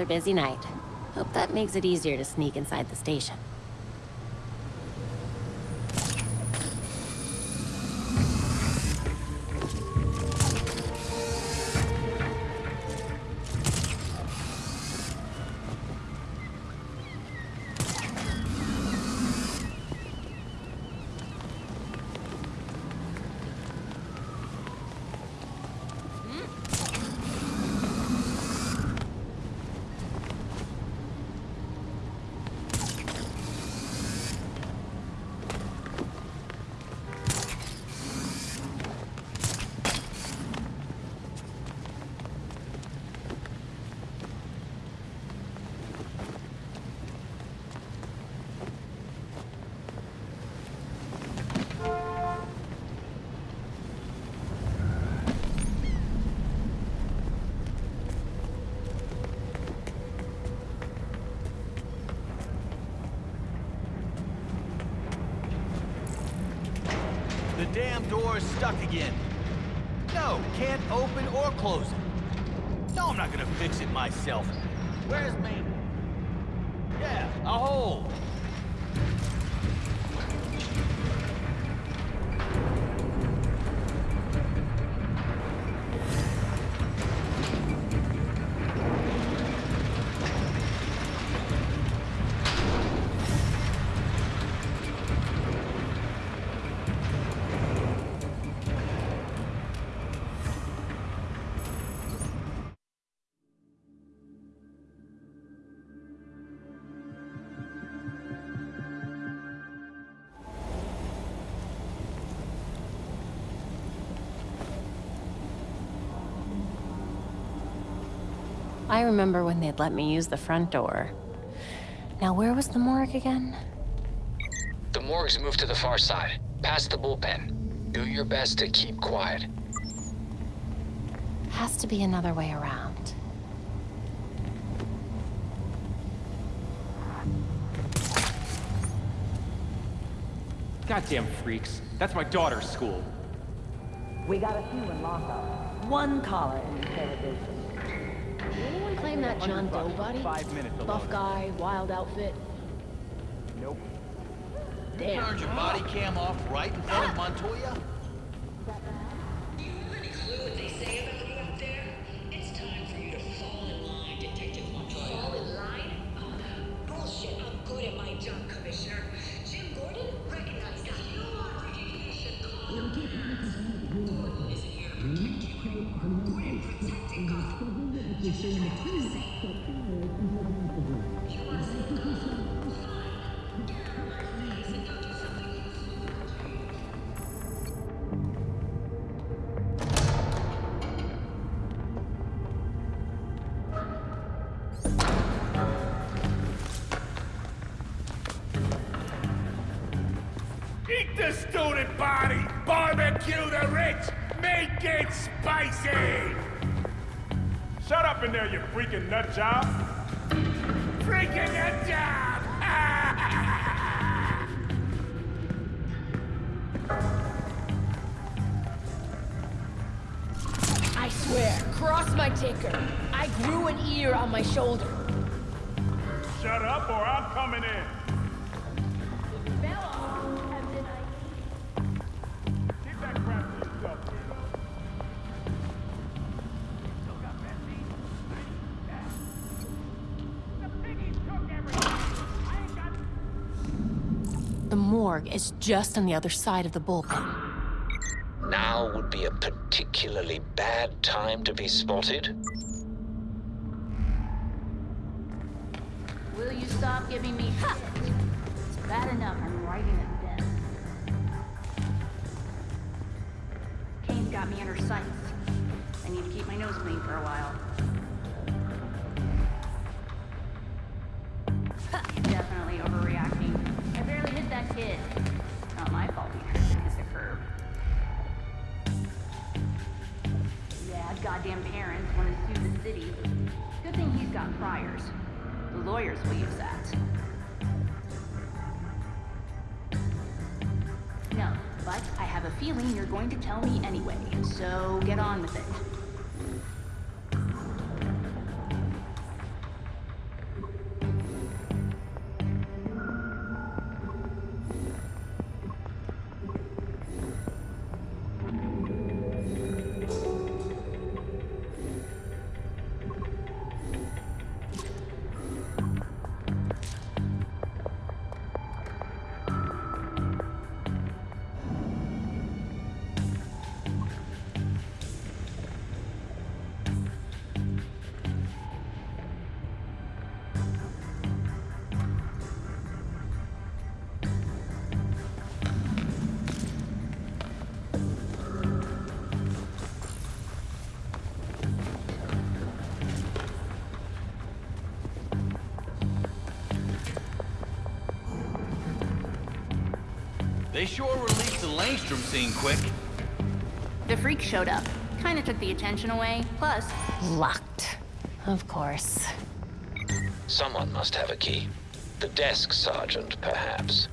another busy night. Hope that makes it easier to sneak inside the station. The damn door is stuck again. No, can't open or close it. No, I'm not gonna fix it myself. Where's me? Yeah, a hole. I remember when they'd let me use the front door. Now, where was the morgue again? The morgue's moved to the far side, past the bullpen. Do your best to keep quiet. Has to be another way around. Goddamn freaks. That's my daughter's school. We got a few in lockup. One caller in interrogation. Did anyone claim that John Doe body? Five minutes. Buff guy, wild outfit. Nope. Damn. Turned your body cam off right in front of ah! Montoya? Student body! Barbecue the rich! Make it spicy! Up in there, you freaking nut job! Freaking nut job! I swear, cross my ticker. I grew an ear on my shoulder. Shut up or I'm coming in! Morgue is just on the other side of the bullpen. Now would be a particularly bad time to be spotted. Will you stop giving me shit? It's bad enough I'm writing it down. Kane's got me under sights. I need to keep my nose clean for a while. Definitely overreacting. I barely hit that kid. Goddamn parents want to sue the city. Good thing he's got priors. The lawyers will use that. No, but I have a feeling you're going to tell me anyway, so get on with it. They sure released the Langstrom scene quick. The freak showed up. Kinda took the attention away. Plus, Locked. Of course. Someone must have a key. The desk sergeant, perhaps.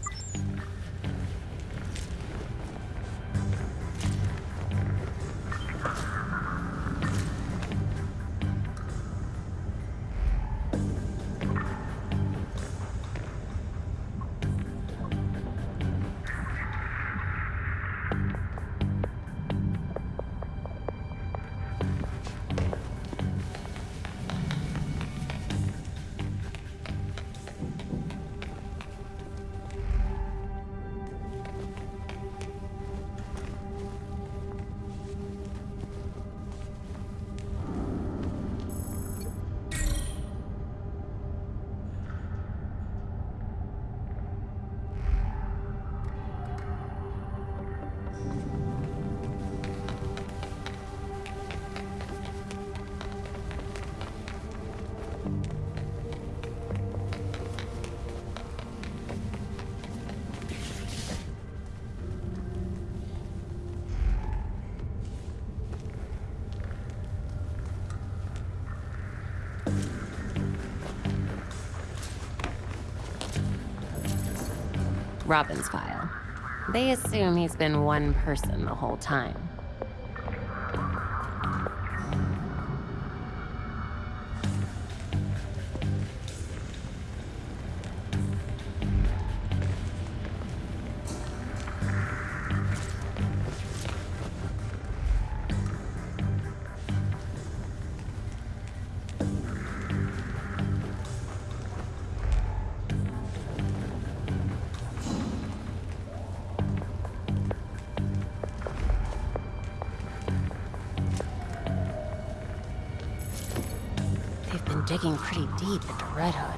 Robin's file. They assume he's been one person the whole time. Digging into Red Hood.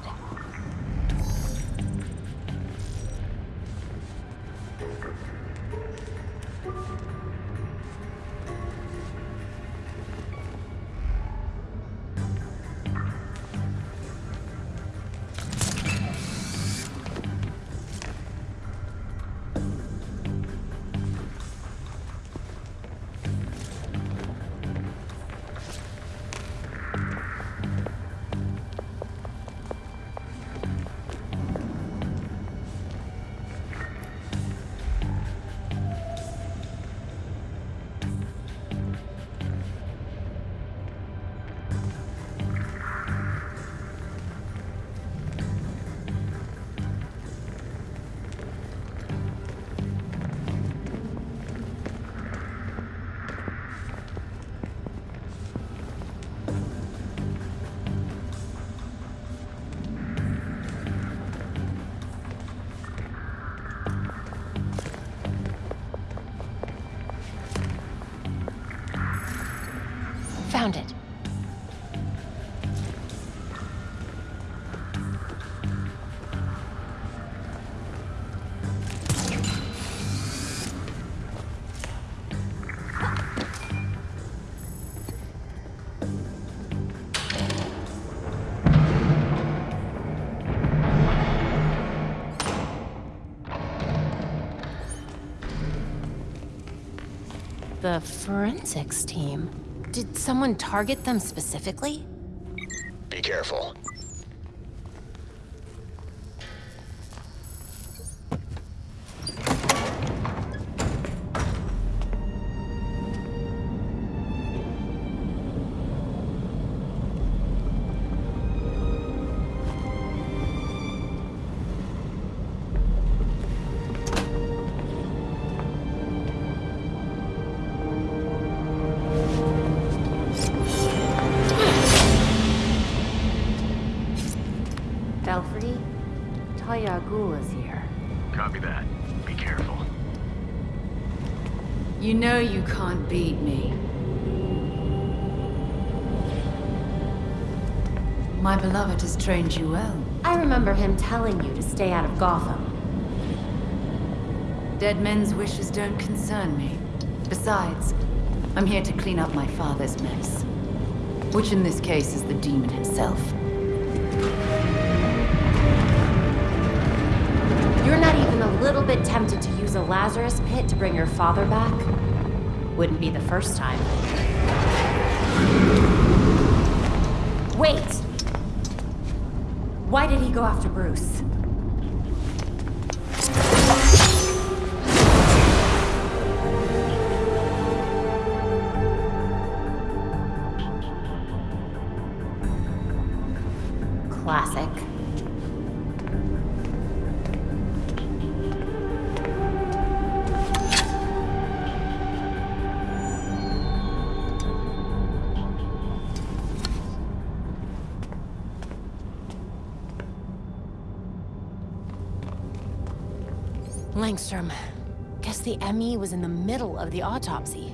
The forensics team. Did someone target them specifically? Be careful. Beat me. My beloved has trained you well. I remember him telling you to stay out of Gotham. Dead men's wishes don't concern me. Besides, I'm here to clean up my father's mess. Which in this case is the demon himself. You're not even a little bit bit tempted to use a Lazarus pit to bring your father back. Wouldn't be the first time. Wait! Why did he go after Bruce? Classic. Langstrom. Guess the ME was in the middle of the autopsy.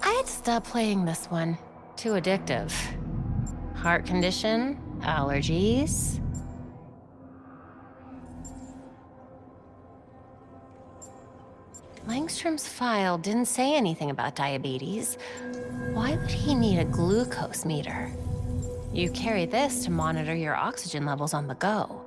I'd stop playing this one. Too addictive. Heart condition? Allergies? Langstrom's file didn't say anything about diabetes. Why would he need a glucose meter? You carry this to monitor your oxygen levels on the go.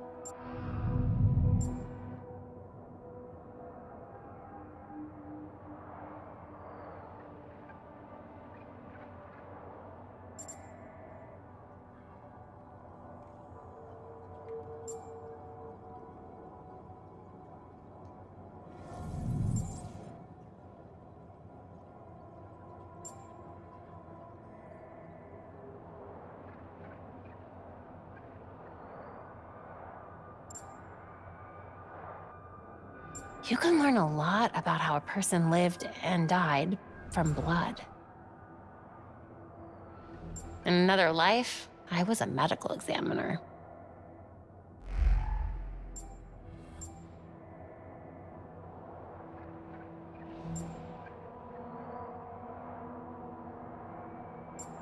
You can learn a lot about how a person lived and died from blood. In another life, I was a medical examiner.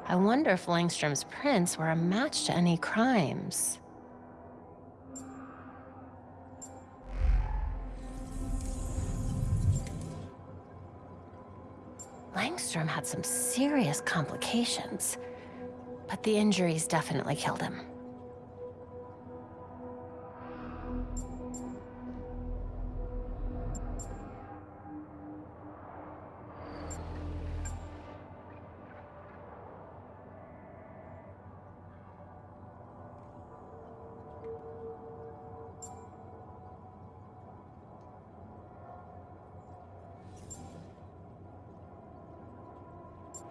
I wonder if Langstrom's prints were a match to any crimes. Langstrom had some serious complications, but the injuries definitely killed him.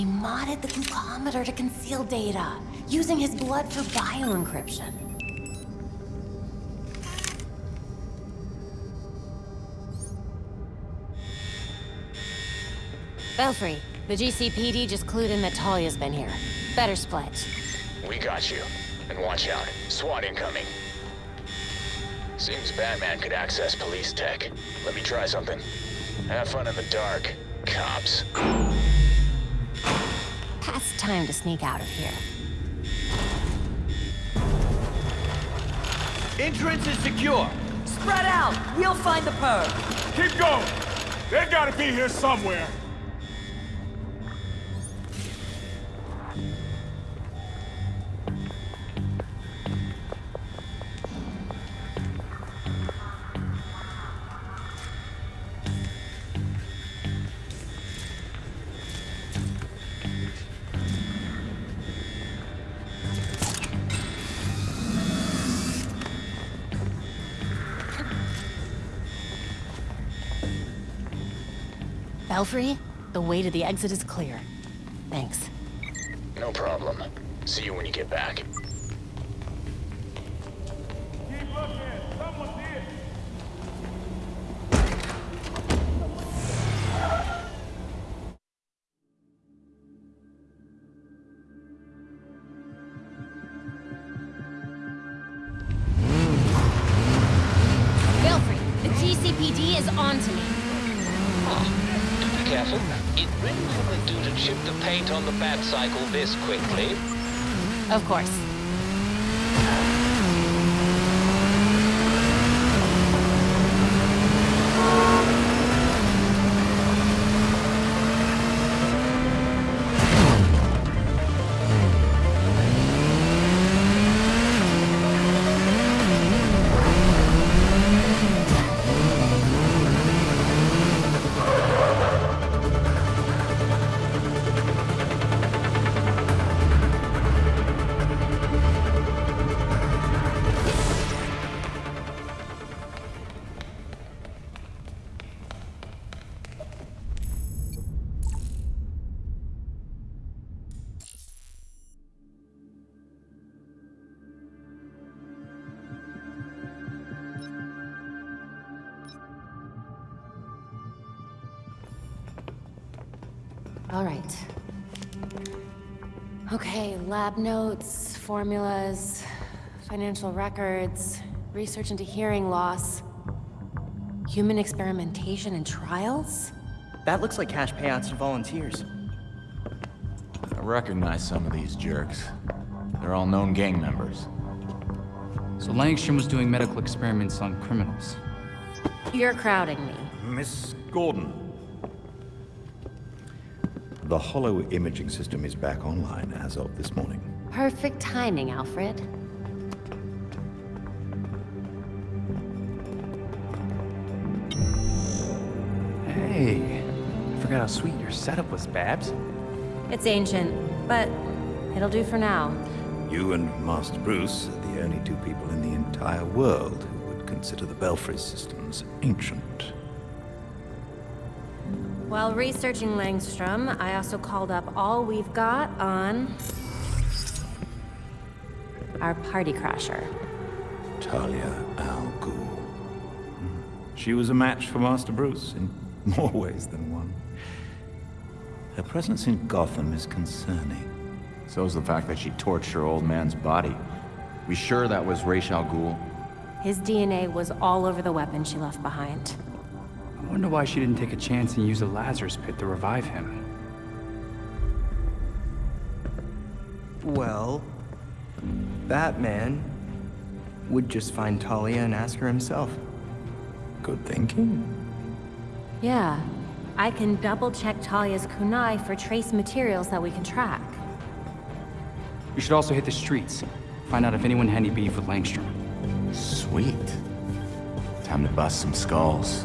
He modded the glucometer to conceal data, using his blood for bioencryption. Belfry, the GCPD just clued in that Talia's been here. Better split. We got you. And watch out. SWAT incoming. Seems Batman could access police tech. Let me try something. Have fun in the dark, cops. Past time to sneak out of here. Entrance is secure. Spread out! We'll find the perp! Keep going! They gotta be here somewhere! Belfry, the way to the exit is clear. Thanks. No problem. See you when you get back. It really wouldn't do to chip the paint on the bat cycle this quickly. Of course. All right. Okay, lab notes, formulas, financial records, research into hearing loss, human experimentation and trials? That looks like cash payouts to volunteers. I recognize some of these jerks. They're all known gang members. So Langstrom was doing medical experiments on criminals. You're crowding me. Miss Gordon. The hollow imaging system is back online as of this morning. Perfect timing, Alfred. Hey, I forgot how sweet your setup was, Babs. It's ancient, but it'll do for now. You and Master Bruce are the only two people in the entire world who would consider the Belfry systems ancient. While researching Langstrom, I also called up all we've got on... our party crasher. Talia Al Ghul. She was a match for Master Bruce in more ways than one. Her presence in Gotham is concerning. So is the fact that she torched her old man's body. We sure that was Ra's al Ghul? His DNA was all over the weapon she left behind. I wonder why she didn't take a chance and use the Lazarus pit to revive him. Well, Batman would just find Talia and ask her himself. Good thinking. Yeah. I can double-check Talia's kunai for trace materials that we can track. We should also hit the streets. Find out if anyone had any beef with Langstrom. Sweet. Time to bust some skulls.